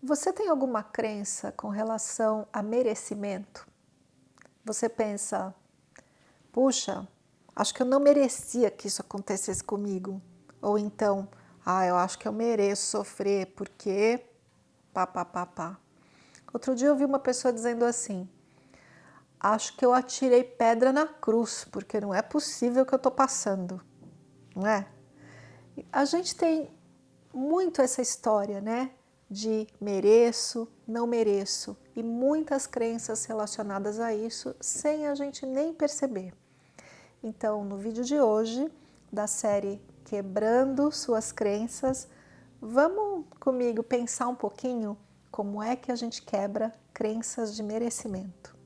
Você tem alguma crença com relação a merecimento? Você pensa, puxa, acho que eu não merecia que isso acontecesse comigo. Ou então, ah, eu acho que eu mereço sofrer porque pá, pá, pá, pá. Outro dia eu vi uma pessoa dizendo assim, acho que eu atirei pedra na cruz, porque não é possível que eu estou passando, não é? A gente tem muito essa história, né? De mereço, não mereço e muitas crenças relacionadas a isso sem a gente nem perceber. Então, no vídeo de hoje, da série Quebrando Suas Crenças, vamos comigo pensar um pouquinho como é que a gente quebra crenças de merecimento.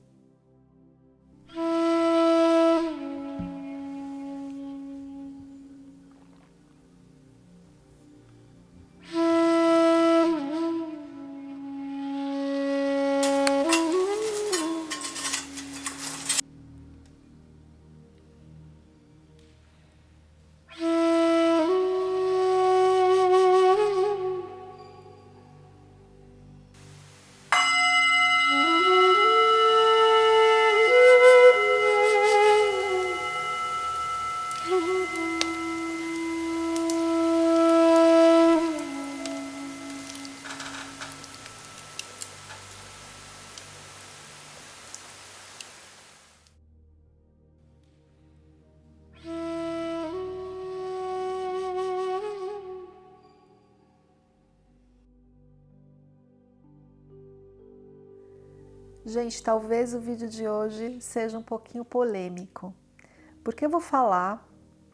Gente, talvez o vídeo de hoje seja um pouquinho polêmico, porque eu vou falar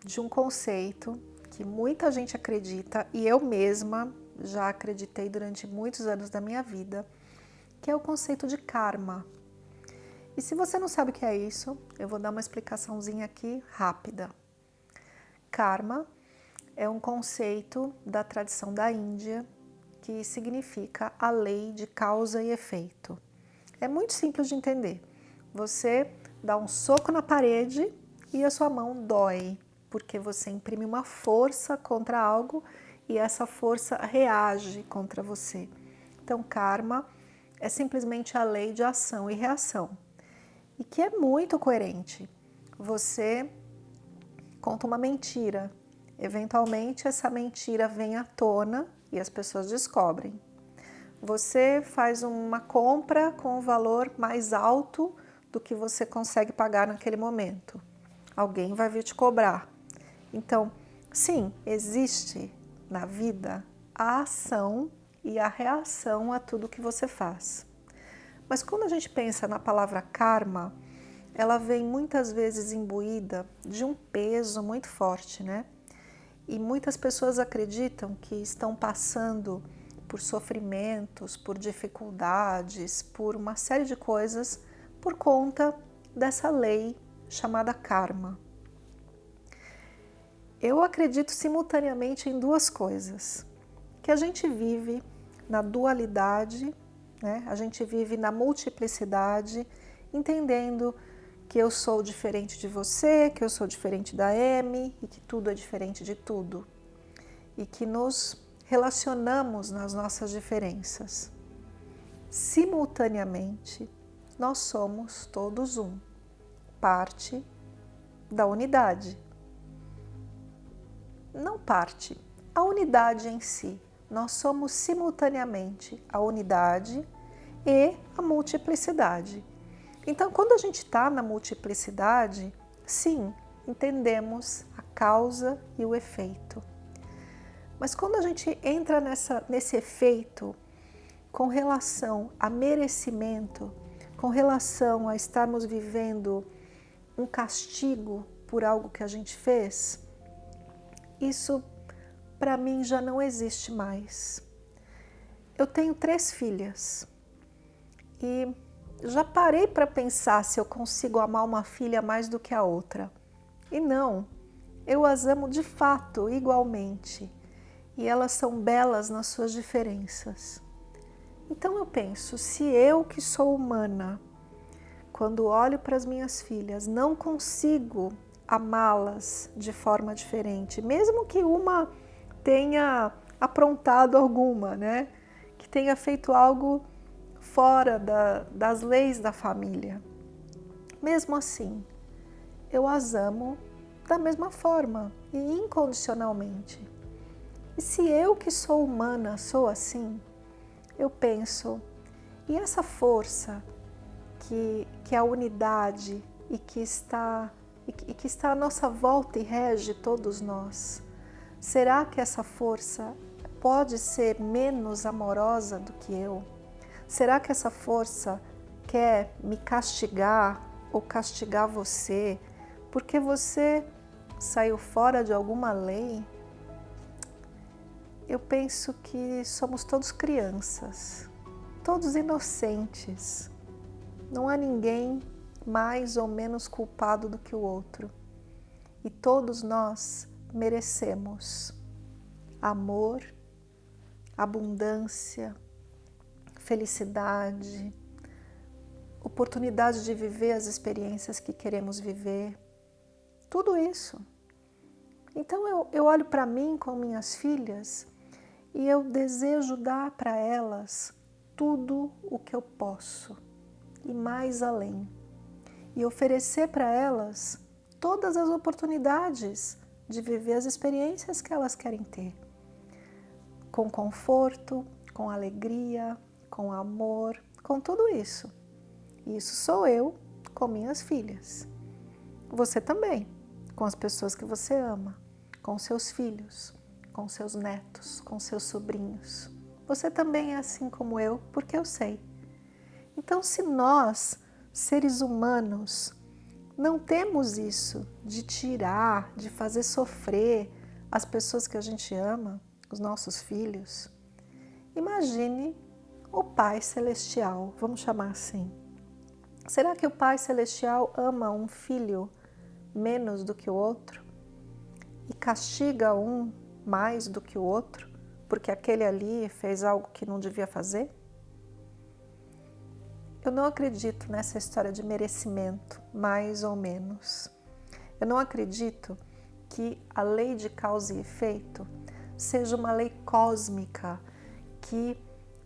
de um conceito que muita gente acredita e eu mesma já acreditei durante muitos anos da minha vida, que é o conceito de karma. E se você não sabe o que é isso, eu vou dar uma explicaçãozinha aqui rápida. Karma é um conceito da tradição da Índia que significa a lei de causa e efeito. É muito simples de entender. Você dá um soco na parede e a sua mão dói, porque você imprime uma força contra algo e essa força reage contra você. Então, karma é simplesmente a lei de ação e reação, e que é muito coerente. Você conta uma mentira, eventualmente essa mentira vem à tona e as pessoas descobrem. Você faz uma compra com um valor mais alto do que você consegue pagar naquele momento. Alguém vai vir te cobrar. Então, sim, existe na vida a ação e a reação a tudo que você faz. Mas quando a gente pensa na palavra karma, ela vem muitas vezes imbuída de um peso muito forte, né? E muitas pessoas acreditam que estão passando por sofrimentos, por dificuldades, por uma série de coisas por conta dessa lei chamada karma. Eu acredito simultaneamente em duas coisas, que a gente vive na dualidade, né? a gente vive na multiplicidade, entendendo que eu sou diferente de você, que eu sou diferente da M e que tudo é diferente de tudo. E que nos relacionamos nas nossas diferenças. Simultaneamente, nós somos todos um, parte da unidade. Não parte, a unidade em si. Nós somos simultaneamente a unidade e a multiplicidade. Então, quando a gente está na multiplicidade, sim, entendemos a causa e o efeito. Mas quando a gente entra nessa, nesse efeito com relação a merecimento, com relação a estarmos vivendo um castigo por algo que a gente fez, isso para mim já não existe mais. Eu tenho três filhas e já parei para pensar se eu consigo amar uma filha mais do que a outra. E não, eu as amo de fato igualmente e elas são belas nas suas diferenças. Então eu penso, se eu que sou humana, quando olho para as minhas filhas, não consigo amá-las de forma diferente, mesmo que uma tenha aprontado alguma, né? Que tenha feito algo fora da, das leis da família. Mesmo assim, eu as amo da mesma forma e incondicionalmente. E se eu que sou humana sou assim, eu penso, e essa força que, que é a unidade e que está e que está à nossa volta e rege todos nós, será que essa força pode ser menos amorosa do que eu? Será que essa força quer me castigar ou castigar você porque você saiu fora de alguma lei? Eu penso que somos todos crianças, todos inocentes. Não há ninguém mais ou menos culpado do que o outro. E todos nós merecemos amor, abundância, felicidade, oportunidade de viver as experiências que queremos viver, tudo isso. Então eu, eu olho para mim com minhas filhas e eu desejo dar para elas tudo o que eu posso e mais além. E oferecer para elas todas as oportunidades de viver as experiências que elas querem ter. Com conforto, com alegria, com amor, com tudo isso. Isso sou eu com minhas filhas. Você também, com as pessoas que você ama, com seus filhos, com seus netos, com seus sobrinhos. Você também é assim como eu, porque eu sei. Então, se nós, seres humanos, não temos isso de tirar, de fazer sofrer as pessoas que a gente ama, os nossos filhos, imagine o Pai Celestial, vamos chamar assim. Será que o Pai Celestial ama um filho menos do que o outro? E castiga um mais do que o outro, porque aquele ali fez algo que não devia fazer? Eu não acredito nessa história de merecimento, mais ou menos. Eu não acredito que a lei de causa e efeito seja uma lei cósmica que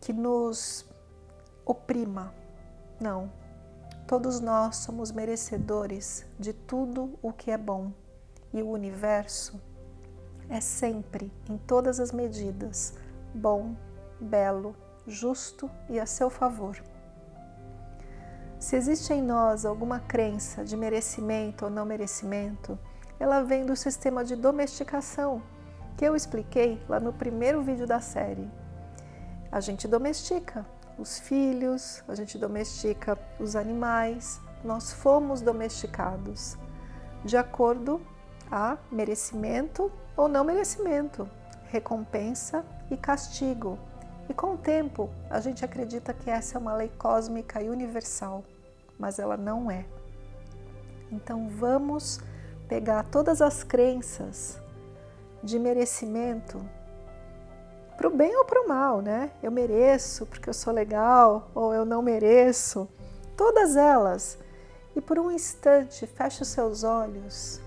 que nos oprima. Não. Todos nós somos merecedores de tudo o que é bom. E o universo é sempre, em todas as medidas, bom, belo, justo e a seu favor. Se existe em nós alguma crença de merecimento ou não merecimento, ela vem do sistema de domesticação, que eu expliquei lá no primeiro vídeo da série a gente domestica os filhos, a gente domestica os animais, nós fomos domesticados de acordo a merecimento ou não merecimento, recompensa e castigo. E com o tempo, a gente acredita que essa é uma lei cósmica e universal, mas ela não é. Então vamos pegar todas as crenças de merecimento para o bem ou para o mal, né? Eu mereço porque eu sou legal ou eu não mereço. Todas elas. E por um instante feche os seus olhos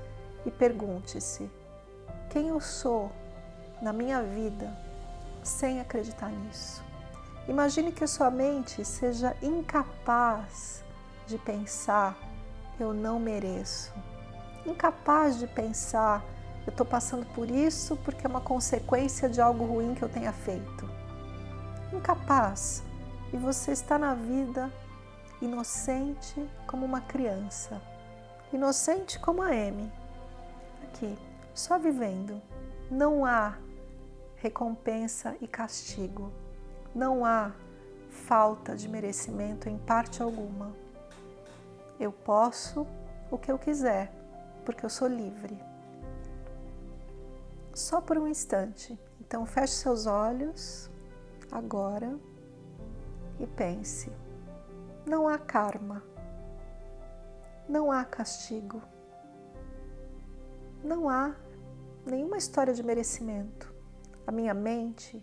e pergunte-se: quem eu sou na minha vida sem acreditar nisso? Imagine que sua mente seja incapaz de pensar eu não mereço, incapaz de pensar eu estou passando por isso porque é uma consequência de algo ruim que eu tenha feito. Incapaz. E você está na vida inocente como uma criança. Inocente como a M. Aqui, só vivendo. Não há recompensa e castigo. Não há falta de merecimento em parte alguma. Eu posso o que eu quiser, porque eu sou livre só por um instante. Então feche seus olhos agora e pense. Não há karma, não há castigo, não há nenhuma história de merecimento. A minha mente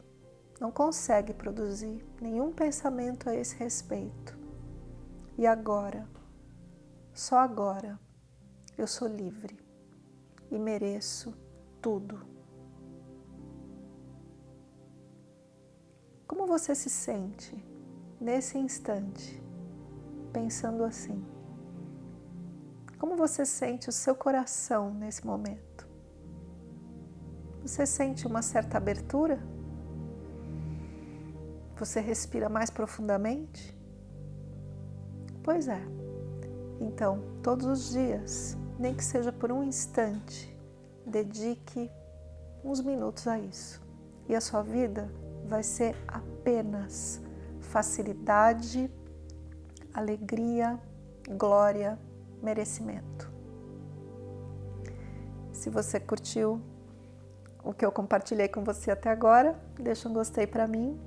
não consegue produzir nenhum pensamento a esse respeito. E agora, só agora, eu sou livre e mereço tudo. Como você se sente nesse instante, pensando assim? Como você sente o seu coração nesse momento? Você sente uma certa abertura? Você respira mais profundamente? Pois é. Então, todos os dias, nem que seja por um instante, dedique uns minutos a isso. E a sua vida vai ser apenas facilidade, alegria, glória, merecimento. Se você curtiu o que eu compartilhei com você até agora, deixa um gostei para mim,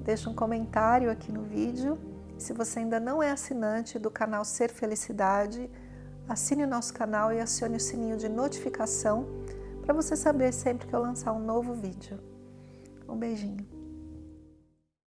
deixa um comentário aqui no vídeo. Se você ainda não é assinante do canal Ser Felicidade, assine o nosso canal e acione o sininho de notificação para você saber sempre que eu lançar um novo vídeo. Um beijinho.